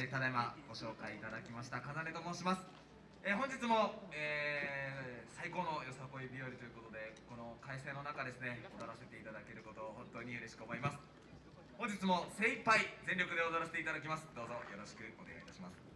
えーただいまご紹介いただきましたかなねと申します、えー本日も、えー最高のよさこい日和ということでこの快晴の中ですね踊らせていただけることを本当に嬉しく思います。本日も精一杯全力で踊らせていただきます。どうぞよろしくお願いいたします。